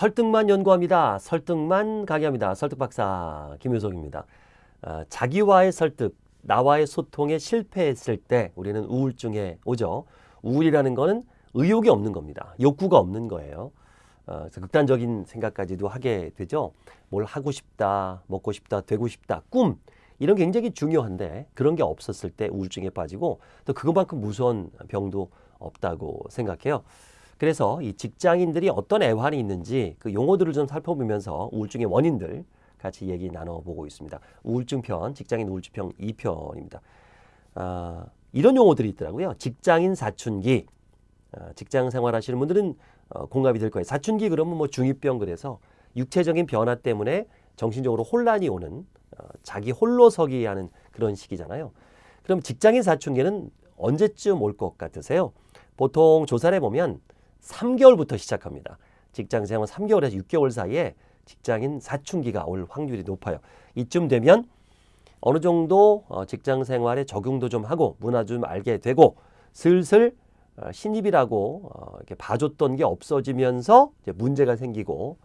설득만 연구합니다. 설득만 강의합니다. 설득박사 김효석입니다. 아, 자기와의 설득, 나와의 소통에 실패했을 때 우리는 우울증에 오죠. 우울이라는 거는 의욕이 없는 겁니다. 욕구가 없는 거예요. 어, 극단적인 생각까지도 하게 되죠. 뭘 하고 싶다, 먹고 싶다, 되고 싶다, 꿈 이런 게 굉장히 중요한데 그런 게 없었을 때 우울증에 빠지고 또 그것만큼 무서운 병도 없다고 생각해요. 그래서 이 직장인들이 어떤 애환이 있는지 그 용어들을 좀 살펴보면서 우울증의 원인들 같이 얘기 나눠보고 있습니다. 우울증 편, 직장인 우울증 편 2편입니다. 아, 이런 용어들이 있더라고요. 직장인 사춘기. 아, 직장 생활 하시는 분들은 어, 공감이 될 거예요. 사춘기 그러면 뭐 중2병 그래서 육체적인 변화 때문에 정신적으로 혼란이 오는 어, 자기 홀로 서기 하는 그런 시기잖아요. 그럼 직장인 사춘기는 언제쯤 올 것 같으세요? 보통 조사를 해보면 3개월부터 시작합니다. 직장 생활 3개월에서 6개월 사이에 직장인 사춘기가 올 확률이 높아요. 이쯤 되면 어느 정도 어, 직장 생활에 적용도 좀 하고 문화 좀 알게 되고 슬슬 어, 신입이라고 어, 이렇게 봐줬던 게 없어지면서 문제가 생기고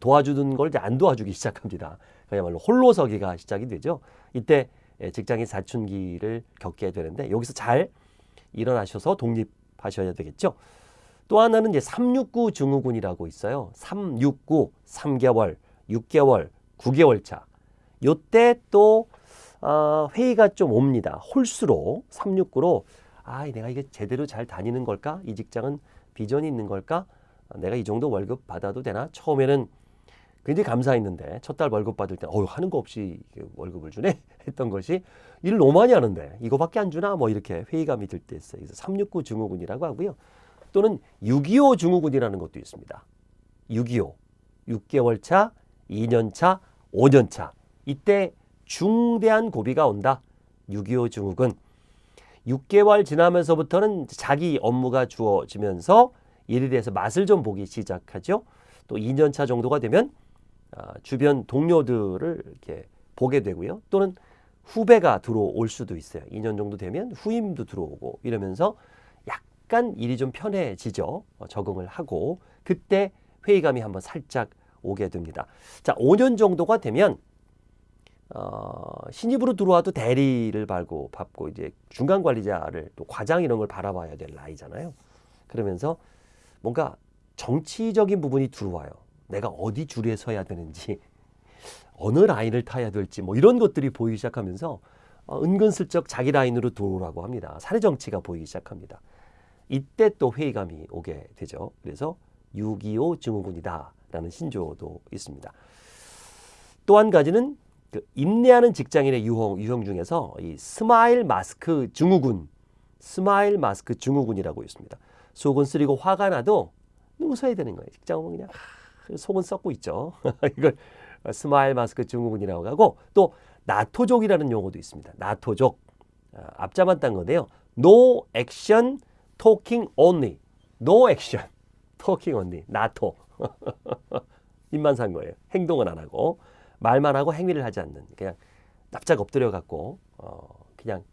도와주는 걸안 도와주기 시작합니다. 그야말로 홀로서기가 시작이 되죠. 이때 예, 직장인 사춘기를 겪게 되는데 여기서 잘 일어나셔서 독립하셔야 되겠죠. 또 하나는 이제 369 증후군이라고 있어요. 369, 3개월, 6개월, 9개월 차. 요때 또 어, 회의가 좀 옵니다. 홀수로 369로 아, 내가 이게 제대로 잘 다니는 걸까? 이 직장은 비전이 있는 걸까? 내가 이 정도 월급 받아도 되나? 처음에는 굉장히 감사했는데 첫 달 월급 받을 때 어휴 하는 거 없이 월급을 주네 했던 것이 일을 너무 많이 하는데 이거밖에 안 주나 뭐 이렇게 회의감이 들 때 있어요. 그래서 369 증후군이라고 하고요. 또는 6.25 증후군이라는 것도 있습니다. 6.25, 6개월 차, 2년 차, 5년 차. 이때 중대한 고비가 온다. 6.25 증후군. 6개월 지나면서부터는 자기 업무가 주어지면서 일에 대해서 맛을 좀 보기 시작하죠. 또 2년 차 정도가 되면 아, 주변 동료들을 이렇게 보게 되고요. 또는 후배가 들어올 수도 있어요. 2년 정도 되면 후임도 들어오고 이러면서 약간 일이 좀 편해지죠. 어, 적응을 하고 그때 회의감이 한번 살짝 오게 됩니다. 자, 5년 정도가 되면 어, 신입으로 들어와도 대리를 밟고 밟고 이제 중간 관리자를 또 과장 이런 걸 바라봐야 될 나이잖아요. 그러면서 뭔가 정치적인 부분이 들어와요. 내가 어디 줄에 서야 되는지 어느 라인을 타야 될지 뭐 이런 것들이 보이기 시작하면서 어, 은근슬쩍 자기 라인으로 들어오라고 합니다. 사회 정치가 보이기 시작합니다. 이때 또 회의감이 오게 되죠. 그래서 6.25 증후군이다라는 신조어도 있습니다. 또 한 가지는 그 인내하는 직장인의 유형, 유형 중에서 이 스마일 마스크 증후군, 스마일 마스크 증후군이라고 있습니다. 속은 쓰리고 화가 나도 웃어야 되는 거예요. 직장 오면 그냥 속은 썩고 있죠. 이걸 스마일 마스크 증후군이라고 하고 또 나토족이라는 용어도 있습니다. 나토족 아, 앞자만 딴 건데요. No action talking only. No action. talking only. 나토. 입만 산 거예요. 행동은 안 하고 말만 하고 행위를 하지 않는 그냥 납작 엎드려 갖고 어 그냥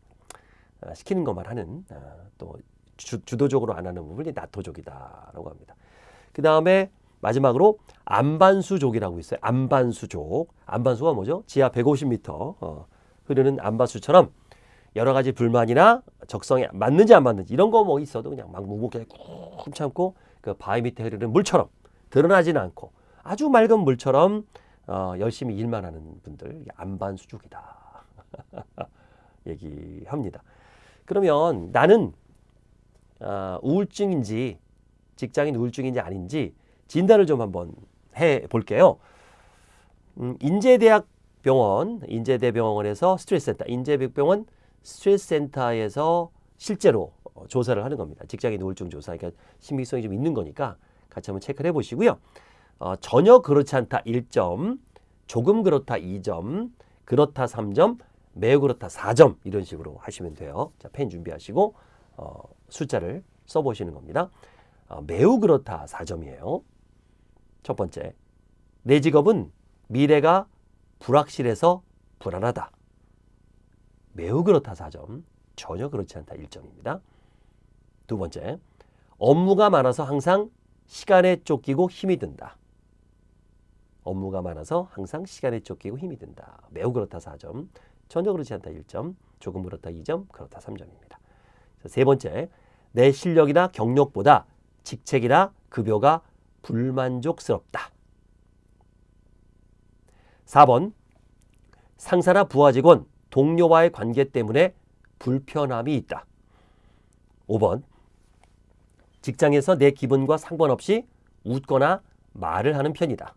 어, 시키는 것만 하는 어, 또 주, 주도적으로 안 하는 부분이 나토족이다라고 합니다. 그 다음에 마지막으로 안반수족이라고 있어요. 안반수족. 안반수가 뭐죠? 지하 150m 어, 흐르는 안반수처럼 여러 가지 불만이나 적성에 맞는지 안 맞는지 이런 거 뭐 있어도 그냥 막 묵묵하게 꾹 참고 그 바위 밑에 흐르는 물처럼 드러나지는 않고 아주 맑은 물처럼 어, 열심히 일만 하는 분들 안반수족이다 얘기합니다. 그러면 나는 어, 우울증인지 직장인 우울증인지 아닌지 진단을 좀 한번 해 볼게요. 음, 인제대학 병원, 인제대병원에서 스트레스 센터, 인제병원 스트레스 센터에서 실제로 어, 조사를 하는 겁니다. 직장인 우울증 조사. 그러니까 신빙성이 좀 있는 거니까 같이 한번 체크를 해 보시고요. 어, 전혀 그렇지 않다 1점, 조금 그렇다 2점, 그렇다 3점, 매우 그렇다 4점 이런 식으로 하시면 돼요. 자, 펜 준비하시고 어, 숫자를 써보시는 겁니다. 어, 매우 그렇다 4점이에요. 첫 번째, 내 직업은 미래가 불확실해서 불안하다. 매우 그렇다 4점, 전혀 그렇지 않다 1점입니다. 두 번째, 업무가 많아서 항상 시간에 쫓기고 힘이 든다. 업무가 많아서 항상 시간에 쫓기고 힘이 든다. 매우 그렇다 4점. 전혀 그렇지 않다 1점. 조금 그렇다 2점. 그렇다 3점입니다. 세 번째, 내 실력이나 경력보다 직책이나 급여가 불만족스럽다. 4번, 상사나 부하 직원, 동료와의 관계 때문에 불편함이 있다. 5번, 직장에서 내 기분과 상관없이 웃거나 말을 하는 편이다.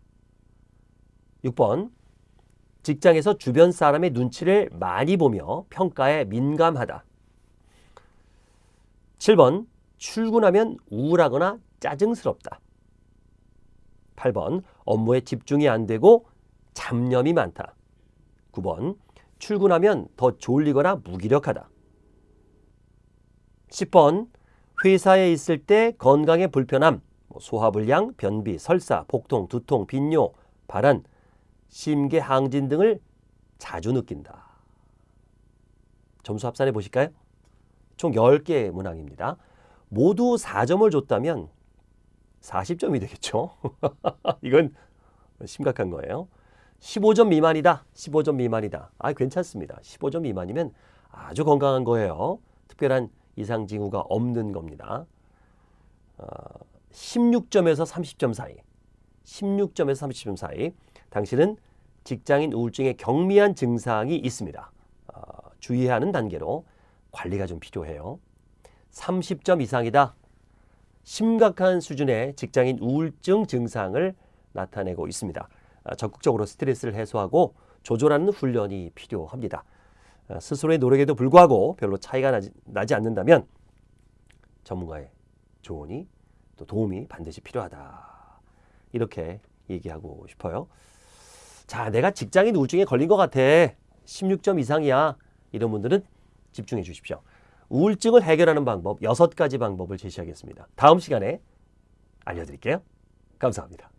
6번, 직장에서 주변 사람의 눈치를 많이 보며 평가에 민감하다. 7번, 출근하면 우울하거나 짜증스럽다. 8번, 업무에 집중이 안 되고 잡념이 많다. 9번, 출근하면 더 졸리거나 무기력하다. 10번, 회사에 있을 때 건강에 불편함, 뭐 소화불량, 변비, 설사, 복통, 두통, 빈뇨, 발한, 심계 항진 등을 자주 느낀다. 점수 합산해 보실까요? 총 10개의 문항입니다. 모두 4점을 줬다면 40점이 되겠죠. 이건 심각한 거예요. 15점 미만이다. 15점 미만이다. 아, 괜찮습니다. 15점 미만이면 아주 건강한 거예요. 특별한 이상 징후가 없는 겁니다. 어, 16점에서 30점 사이. 16점에서 30점 사이. 당신은 직장인 우울증의 경미한 증상이 있습니다. 어, 주의해야 하는 단계로 관리가 좀 필요해요. 30점 이상이다. 심각한 수준의 직장인 우울증 증상을 나타내고 있습니다. 아, 적극적으로 스트레스를 해소하고 조절하는 훈련이 필요합니다. 아, 스스로의 노력에도 불구하고 별로 차이가 나지, 나지 않는다면 전문가의 조언이 또 도움이 반드시 필요하다. 이렇게 얘기하고 싶어요. 자, 내가 직장인 우울증에 걸린 것 같아. 16점 이상이야. 이런 분들은 집중해 주십시오. 우울증을 해결하는 방법 여섯 가지 방법을 제시하겠습니다. 다음 시간에 알려드릴게요. 감사합니다.